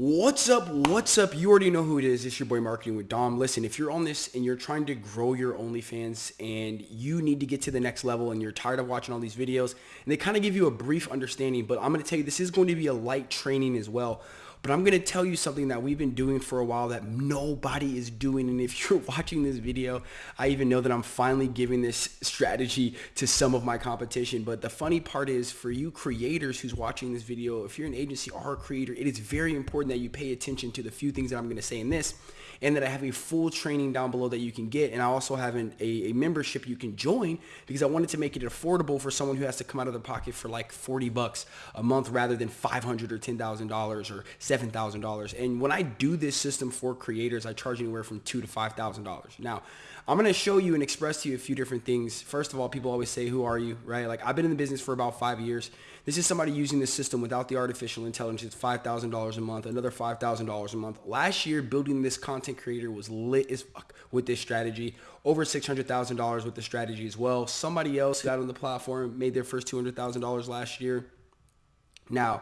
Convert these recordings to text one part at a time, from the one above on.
What's up? What's up? You already know who it is. It's your boy Marketing with Dom. Listen, if you're on this and you're trying to grow your OnlyFans and you need to get to the next level and you're tired of watching all these videos and they kind of give you a brief understanding, but I'm going to tell you this is going to be a light training as well. But I'm going to tell you something that we've been doing for a while that nobody is doing. And if you're watching this video, I even know that I'm finally giving this strategy to some of my competition. But the funny part is for you creators who's watching this video, if you're an agency or a creator, it is very important that you pay attention to the few things that I'm going to say in this and that I have a full training down below that you can get. And I also have an, a, a, membership you can join because I wanted to make it affordable for someone who has to come out of their pocket for like 40 bucks a month rather than 500 or $10,000 or $7,000. And when I do this system for creators, I charge anywhere from two to $5,000. Now, I'm going to show you and express to you a few different things. First of all, people always say, who are you, right? Like I've been in the business for about five years. This is somebody using this system without the artificial intelligence, $5,000 a month, another $5,000 a month. Last year, building this content creator was lit as fuck with this strategy. Over $600,000 with the strategy as well. Somebody else got on the platform, made their first $200,000 last year. Now,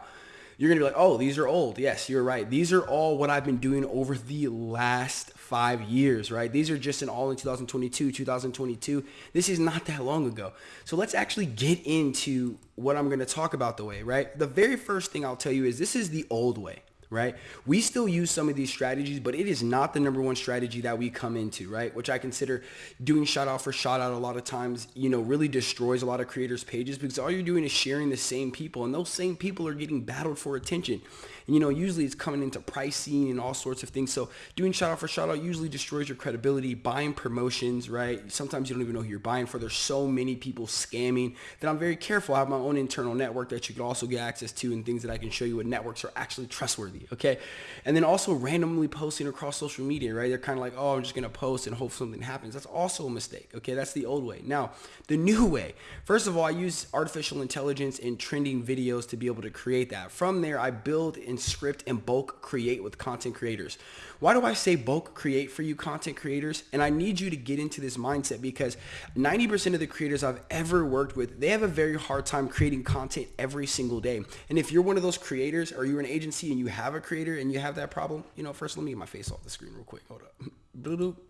you're going to be like, oh, these are old. Yes, you're right. These are all what I've been doing over the last five years, right? These are just in all in 2022, 2022. This is not that long ago. So let's actually get into what I'm going to talk about the way, right? The very first thing I'll tell you is this is the old way right? We still use some of these strategies, but it is not the number one strategy that we come into, right? Which I consider doing shout out for shout out a lot of times, you know, really destroys a lot of creators' pages because all you're doing is sharing the same people and those same people are getting battled for attention. And, you know, usually it's coming into pricing and all sorts of things. So doing shout out for shout out usually destroys your credibility, buying promotions, right? Sometimes you don't even know who you're buying for. There's so many people scamming that I'm very careful. I have my own internal network that you can also get access to and things that I can show you what networks are actually trustworthy, okay? And then also randomly posting across social media, right? They're kind of like, oh, I'm just to post and hope something happens. That's also a mistake, okay? That's the old way. Now, the new way. First of all, I use artificial intelligence and trending videos to be able to create that. From there, I build and script and bulk create with content creators. Why do I say bulk create for you content creators? And I need you to get into this mindset because 90% of the creators I've ever worked with, they have a very hard time creating content every single day. And if you're one of those creators or you're an agency and you have a creator and you have that problem, you know, first let me get my face off the screen real quick. Hold up.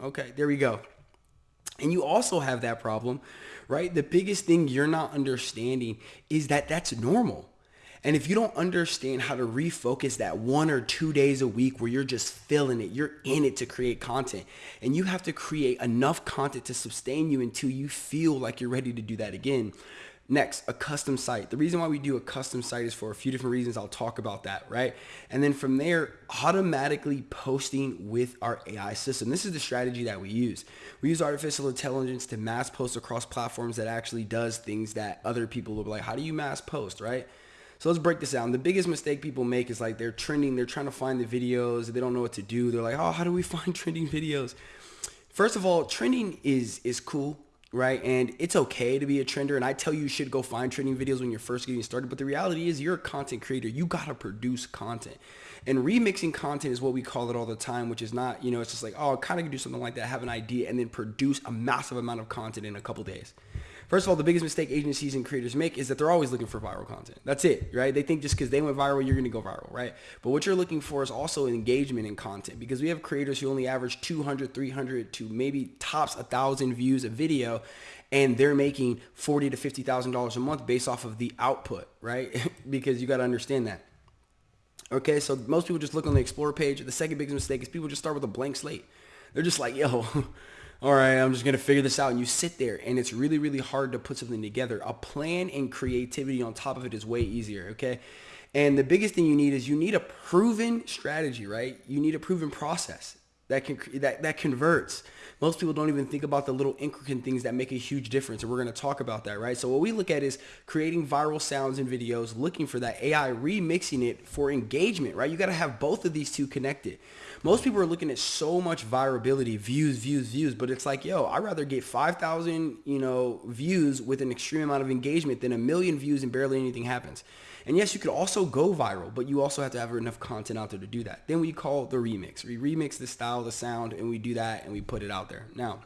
Okay, there we go. And you also have that problem, right? The biggest thing you're not understanding is that that's normal. And if you don't understand how to refocus that one or two days a week where you're just feeling it, you're in it to create content and you have to create enough content to sustain you until you feel like you're ready to do that again. Next, a custom site. The reason why we do a custom site is for a few different reasons. I'll talk about that, right? And then from there, automatically posting with our AI system. This is the strategy that we use. We use artificial intelligence to mass post across platforms that actually does things that other people will be like, how do you mass post, right? So let's break this down. The biggest mistake people make is like they're trending, they're trying to find the videos, they don't know what to do. They're like, oh, how do we find trending videos? First of all, trending is is cool, right? And it's okay to be a trender. And I tell you, you should go find trending videos when you're first getting started. But the reality is you're a content creator. You got to produce content. And remixing content is what we call it all the time, which is not, you know, it's just like, oh, I kind of do something like that, have an idea, and then produce a massive amount of content in a couple days. First of all, the biggest mistake agencies and creators make is that they're always looking for viral content. That's it, right? They think just because they went viral, you're going to go viral, right? But what you're looking for is also engagement in content because we have creators who only average 200, 300 to maybe tops a thousand views a video and they're making 40 to $50,000 a month based off of the output, right? because you got to understand that. Okay, so most people just look on the Explore page. The second biggest mistake is people just start with a blank slate. They're just like, yo, all right, I'm just going to figure this out. And you sit there and it's really, really hard to put something together. A plan and creativity on top of it is way easier, okay? And the biggest thing you need is you need a proven strategy, right? You need a proven process that can that that converts. Most people don't even think about the little intricate things that make a huge difference, and we're going to talk about that, right? So what we look at is creating viral sounds and videos, looking for that AI, remixing it for engagement, right? You got to have both of these two connected. Most people are looking at so much virability, views, views, views, but it's like, yo, I'd rather get 5,000, you know, views with an extreme amount of engagement than a million views and barely anything happens. And yes, you could also go viral, but you also have to have enough content out there to do that. Then we call the remix. We remix the style, the sound, and we do that and we put it out there. Now,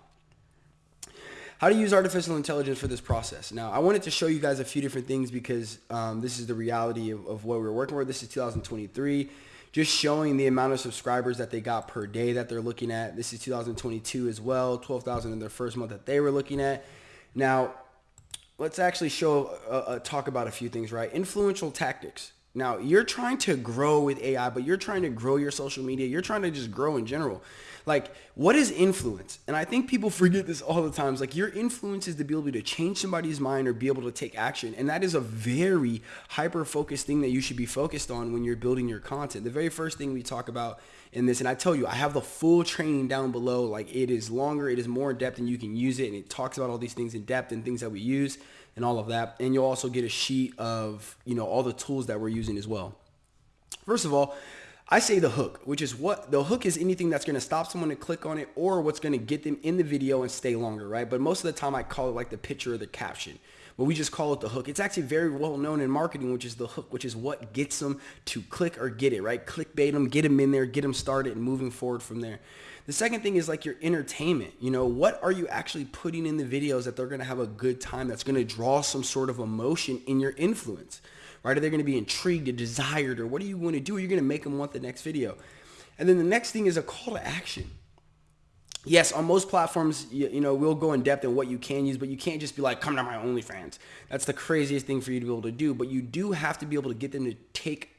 how to use artificial intelligence for this process. Now, I wanted to show you guys a few different things because um, this is the reality of, of what we're working with. This is 2023 just showing the amount of subscribers that they got per day that they're looking at. This is 2022 as well, 12,000 in their first month that they were looking at. Now, let's actually show, uh, uh, talk about a few things, right? Influential tactics. Now, you're trying to grow with AI, but you're trying to grow your social media. You're trying to just grow in general. Like, what is influence? And I think people forget this all the times. Like, your influence is to be able to change somebody's mind or be able to take action. And that is a very hyper-focused thing that you should be focused on when you're building your content. The very first thing we talk about in this, and I tell you, I have the full training down below. Like, it is longer, it is more in depth, and you can use it. And it talks about all these things in depth and things that we use and all of that. And you'll also get a sheet of, you know, all the tools that we're using as well. First of all, I say the hook, which is what the hook is anything that's going to stop someone to click on it or what's going to get them in the video and stay longer, right? But most of the time I call it like the picture or the caption, but we just call it the hook. It's actually very well known in marketing, which is the hook, which is what gets them to click or get it, right? Clickbait them, get them in there, get them started and moving forward from there. The second thing is like your entertainment. You know, what are you actually putting in the videos that they're going to have a good time that's going to draw some sort of emotion in your influence, right? Are they going to be intrigued or desired or what are you going to do? Are you going to make them want the next video? And then the next thing is a call to action. Yes, on most platforms, you, you, know, we'll go in depth in what you can use, but you can't just be like, come to my OnlyFans. That's the craziest thing for you to be able to do. But you do have to be able to get them to take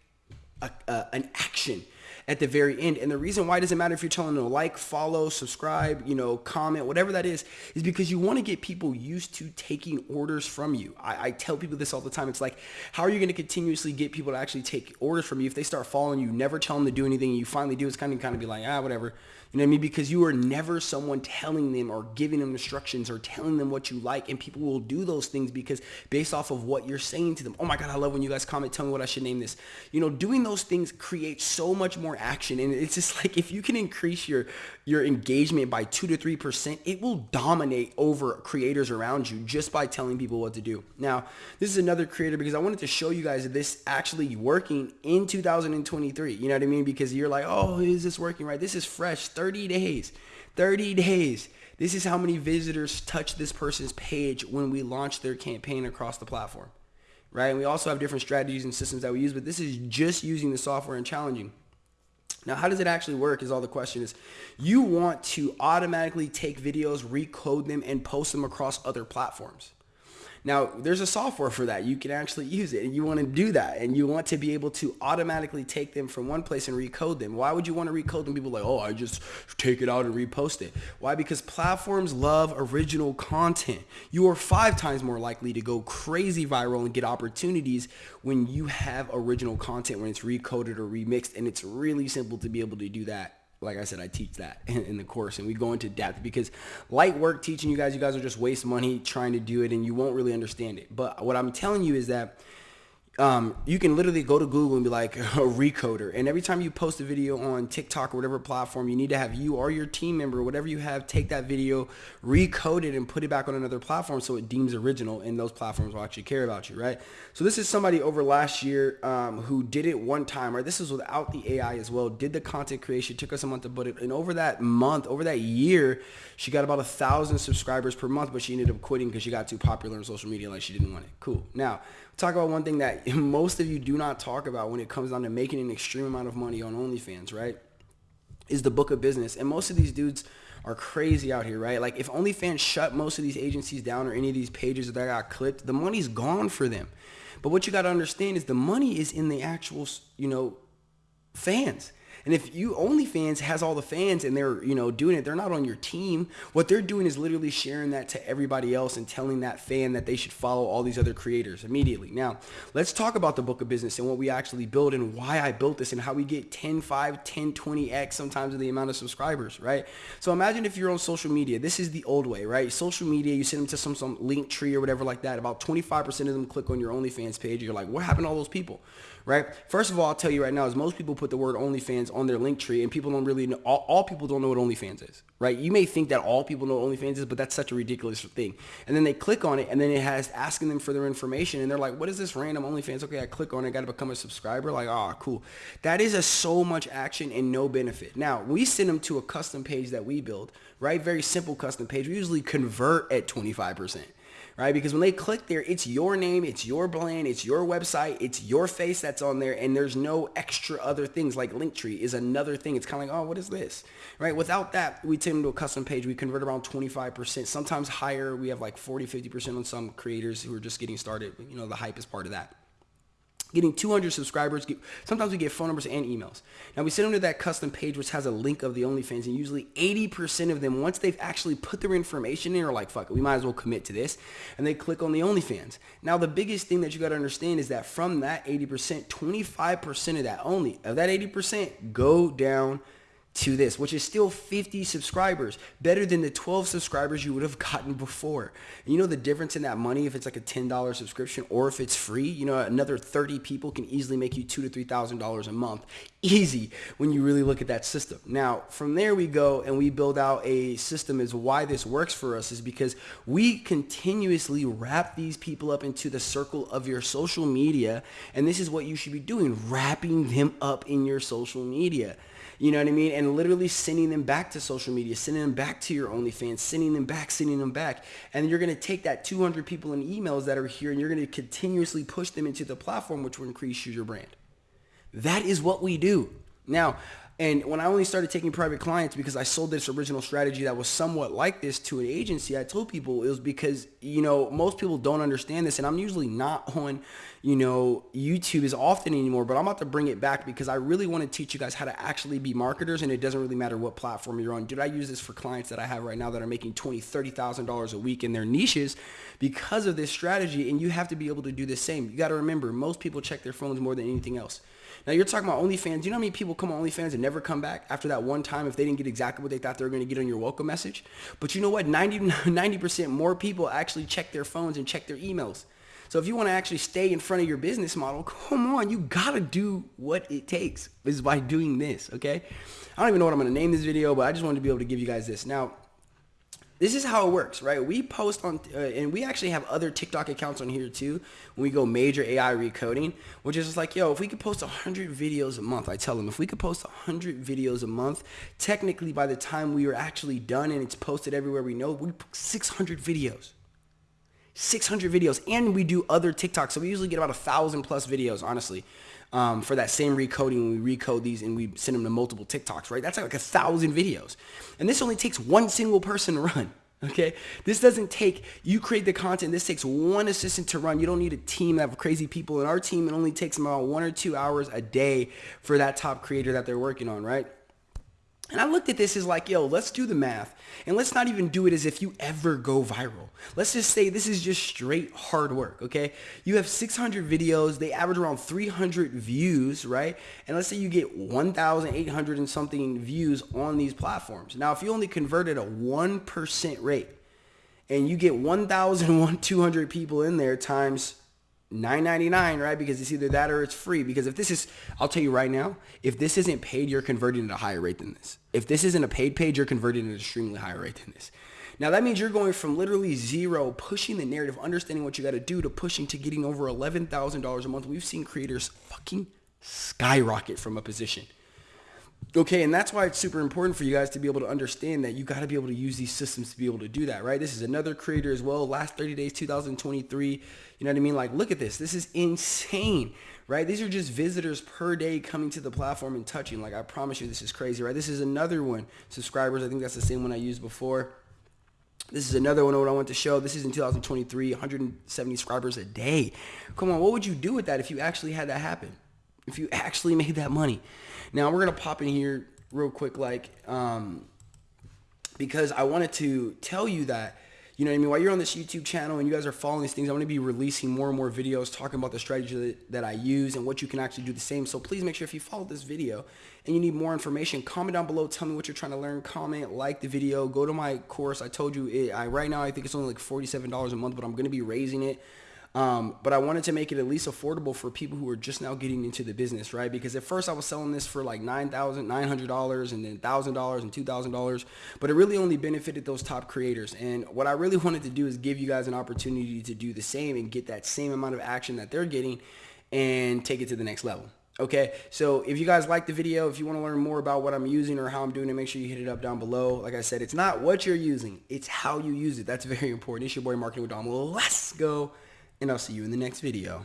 a, uh, an action at the very end. And the reason why it doesn't matter if you're telling them to like, follow, subscribe, you know, comment, whatever that is, is because you want to get people used to taking orders from you. I, I tell people this all the time. It's like, how are you going to continuously get people to actually take orders from you if they start following you, never tell them to do anything, and you finally do, it's kind of kind of be like, ah, whatever. You know what I mean? Because you are never someone telling them or giving them instructions or telling them what you like. And people will do those things because based off of what you're saying to them. Oh my God, I love when you guys comment, tell me what I should name this. You know, doing those things creates so much more action. And it's just like if you can increase your, your engagement by two to 3%, it will dominate over creators around you just by telling people what to do. Now, this is another creator because I wanted to show you guys this actually working in 2023. You know what I mean? Because you're like, oh, is this working right? This is fresh. 30 days. 30 days. This is how many visitors touch this person's page when we launch their campaign across the platform. Right? And we also have different strategies and systems that we use, but this is just using the software and challenging. Now, how does it actually work is all the question is. You want to automatically take videos, recode them, and post them across other platforms. Now, there's a software for that. You can actually use it and you want to do that and you want to be able to automatically take them from one place and recode them. Why would you want to recode them? People like, oh, I just take it out and repost it. Why? Because platforms love original content. You are five times more likely to go crazy viral and get opportunities when you have original content, when it's recoded or remixed. And it's really simple to be able to do that like I said, I teach that in, the course and we go into depth because light work teaching you guys, you guys will just waste money trying to do it and you won't really understand it. But what I'm telling you is that um, you can literally go to Google and be like a recoder. And every time you post a video on TikTok or whatever platform, you need to have you or your team member, whatever you have, take that video, recode it and put it back on another platform so it deems original and those platforms will actually care about you, right? So this is somebody over last year um, who did it one time, right? This is without the AI as well, did the content creation, took us a month to put it. And over that month, over that year, she got about a thousand subscribers per month, but she ended up quitting because she got too popular on social media. Like she didn't want it. Cool. Now, talk about one thing that most of you do not talk about when it comes down to making an extreme amount of money on OnlyFans, right? Is the book of business. And most of these dudes are crazy out here, right? Like if OnlyFans shut most of these agencies down or any of these pages that got clipped, the money's gone for them. But what you got to understand is the money is in the actual, you know, fans. And if you OnlyFans has all the fans and they're, you know, doing it, they're not on your team. What they're doing is literally sharing that to everybody else and telling that fan that they should follow all these other creators immediately. Now, let's talk about the book of business and what we actually build and why I built this and how we get 10, 5, 10, 20x sometimes of the amount of subscribers, right? So imagine if you're on social media. This is the old way, right? Social media, you send them to some, some Linktree or whatever like that. About 25% of them click on your OnlyFans page. You're like, what happened to all those people? right? First of all, I'll tell you right now is most people put the word OnlyFans on their Linktree and people don't really know, all, all people don't know what OnlyFans is, right? You may think that all people know what OnlyFans is, but that's such a ridiculous thing. And then they click on it and then it has asking them for their information and they're like, what is this random OnlyFans? Okay, I click on it, I got to become a subscriber. Like, ah, oh, cool. That is a so much action and no benefit. Now, we send them to a custom page that we build, right? Very simple custom page. We usually convert at 25% right? Because when they click there, it's your name, it's your brand, it's your website, it's your face that's on there, and there's no extra other things like Linktree is another thing. It's kind of like, oh, what is this, right? Without that, we them to a custom page. We convert around 25%, sometimes higher. We have like 40, 50% on some creators who are just getting started. You know, the hype is part of that getting 200 subscribers. Sometimes we get phone numbers and emails. Now we send them to that custom page, which has a link of the OnlyFans, and usually 80% of them, once they've actually put their information in, are like, fuck it, we might as well commit to this, and they click on the OnlyFans. Now the biggest thing that you got to understand is that from that 80%, 25% of that only, of that 80%, go down to this, which is still 50 subscribers, better than the 12 subscribers you would have gotten before. You know the difference in that money if it's like a $10 subscription or if it's free, you know, another 30 people can easily make you two to $3,000 a month. Easy when you really look at that system. Now, from there we go and we build out a system is why this works for us is because we continuously wrap these people up into the circle of your social media. And this is what you should be doing, wrapping them up in your social media. You know what I mean? And literally sending them back to social media, sending them back to your OnlyFans, sending them back, sending them back. And you're going to take that 200 people in emails that are here and you're going to continuously push them into the platform, which will increase your brand. That is what we do. Now, and when I only started taking private clients because I sold this original strategy that was somewhat like this to an agency, I told people it was because, you know, most people don't understand this and I'm usually not on, you know, YouTube as often anymore, but I'm about to bring it back because I really want to teach you guys how to actually be marketers and it doesn't really matter what platform you're on. Did I use this for clients that I have right now that are making $20, $30,000 a week in their niches because of this strategy and you have to be able to do the same. You got to remember, most people check their phones more than anything else. Now you're talking about OnlyFans. Do you know how many people come on OnlyFans and never come back after that one time if they didn't get exactly what they thought they were going to get on your welcome message? But you know what? 90, 90% more people actually check their phones and check their emails. So if you want to actually stay in front of your business model, come on, you got to do what it takes is by doing this, okay? I don't even know what I'm going to name this video, but I just wanted to be able to give you guys this. Now, this is how it works, right? We post on, uh, and we actually have other TikTok accounts on here too. When we go major AI recoding, which is just like, yo, if we could post 100 videos a month, I tell them, if we could post 100 videos a month, technically by the time we are actually done and it's posted everywhere we know, we post 600 videos. 600 videos, and we do other TikToks. So we usually get about a thousand plus videos, honestly. Um, for that same recoding, we recode these and we send them to multiple TikToks, right? That's like a thousand videos. And this only takes one single person to run. Okay, this doesn't take, you create the content, this takes one assistant to run. You don't need a team of crazy people. In our team, it only takes about one or two hours a day for that top creator that they're working on, right? And I looked at this as like, yo, let's do the math. And let's not even do it as if you ever go viral. Let's just say this is just straight hard work, okay? You have 600 videos. They average around 300 views, right? And let's say you get 1,800 and something views on these platforms. Now, if you only converted a 1% rate and you get 1,200 people in there times 9.99, right? Because it's either that or it's free. Because if this is, I'll tell you right now, if this isn't paid, you're converting at a higher rate than this. If this isn't a paid page, you're converting at an extremely higher rate than this. Now that means you're going from literally zero, pushing the narrative, understanding what you got to do, to pushing to getting over $11,000 a month. We've seen creators fucking skyrocket from a position. Okay, and that's why it's super important for you guys to be able to understand that you got to be able to use these systems to be able to do that, right? This is another creator as well. Last 30 days, 2023. You know what I mean? Like, look at this. This is insane, right? These are just visitors per day coming to the platform and touching. Like, I promise you, this is crazy, right? This is another one. Subscribers, I think that's the same one I used before. This is another one what I want to show. This is in 2023, 170 subscribers a day. Come on, what would you do with that if you actually had that happen? If you actually made that money? Now we're gonna pop in here real quick, like, um, because I wanted to tell you that, you know what I mean? While you're on this YouTube channel and you guys are following these things, I'm going to be releasing more and more videos talking about the strategy that, that, I use and what you can actually do the same. So please make sure if you follow this video and you need more information, comment down below. Tell me what you're trying to learn. Comment, like the video. Go to my course. I told you, it, I right now I think it's only like $47 a month, but I'm going to be raising it. Um, but I wanted to make it at least affordable for people who are just now getting into the business, right? Because at first I was selling this for like $9,900 and then $1,000 and $2,000, but it really only benefited those top creators. And what I really wanted to do is give you guys an opportunity to do the same and get that same amount of action that they're getting and take it to the next level. Okay, so if you guys like the video, if you want to learn more about what I'm using or how I'm doing it, make sure you hit it up down below. Like I said, it's not what you're using, it's how you use it. That's very important. It's your boy Marketing with Dom. Let's go, and I'll see you in the next video.